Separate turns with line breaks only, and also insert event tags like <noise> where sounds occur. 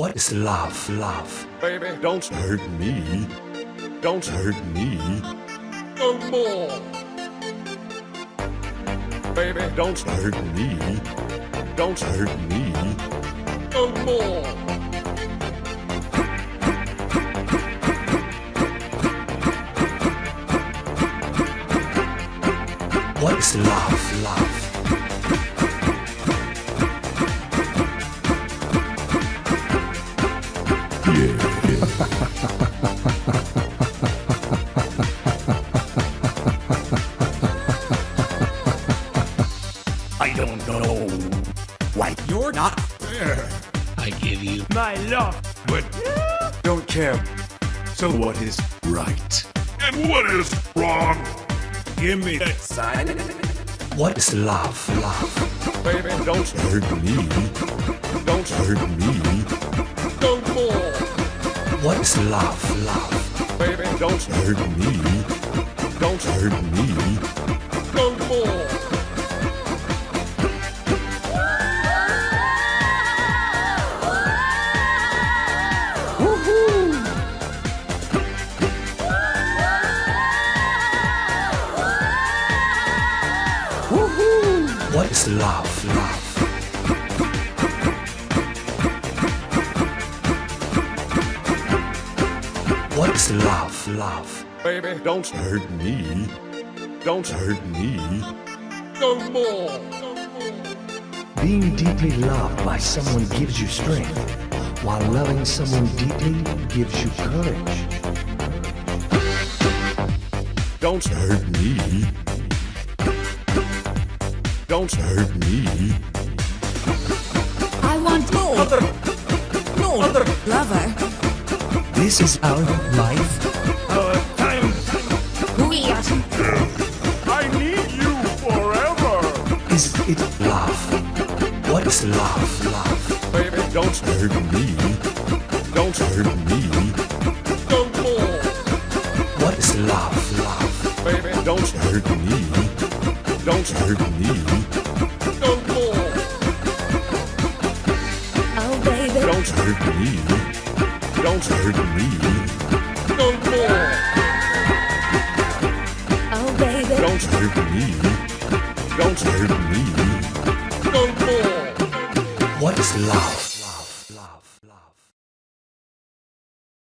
What is love? Love.
Baby, don't hurt me. Don't hurt me. No more. Baby, don't hurt me. Don't hurt me. No more.
What is love? Love. <laughs>
I don't know why you're not there.
I give you
My love, but don't care. So what is right? And what is wrong? Give me that sign.
What is love? Love.
Baby, don't hurt me. Don't hurt me. No more.
What is love? Love.
Baby, don't hurt me. Don't hurt me. No more.
What is love? Love. What is love? Love.
Baby, don't hurt me. Don't hurt me. No more. No more.
Being deeply loved by someone gives you strength, while loving someone deeply gives you courage.
Don't hurt me. Don't hurt me.
I want more. Lover.
This is our life.
Our time.
Weird.
I need you forever.
Is it
Love. What is love? Love.
Baby, don't hurt me. Don't hurt me. No more.
What is love? Love.
Baby, don't hurt me. Don't hurt me. No more.
Oh, baby.
Don't hurt me. Don't hurt me. No more.
Oh, baby.
Don't hurt me. Don't hurt me. No more.
What is love?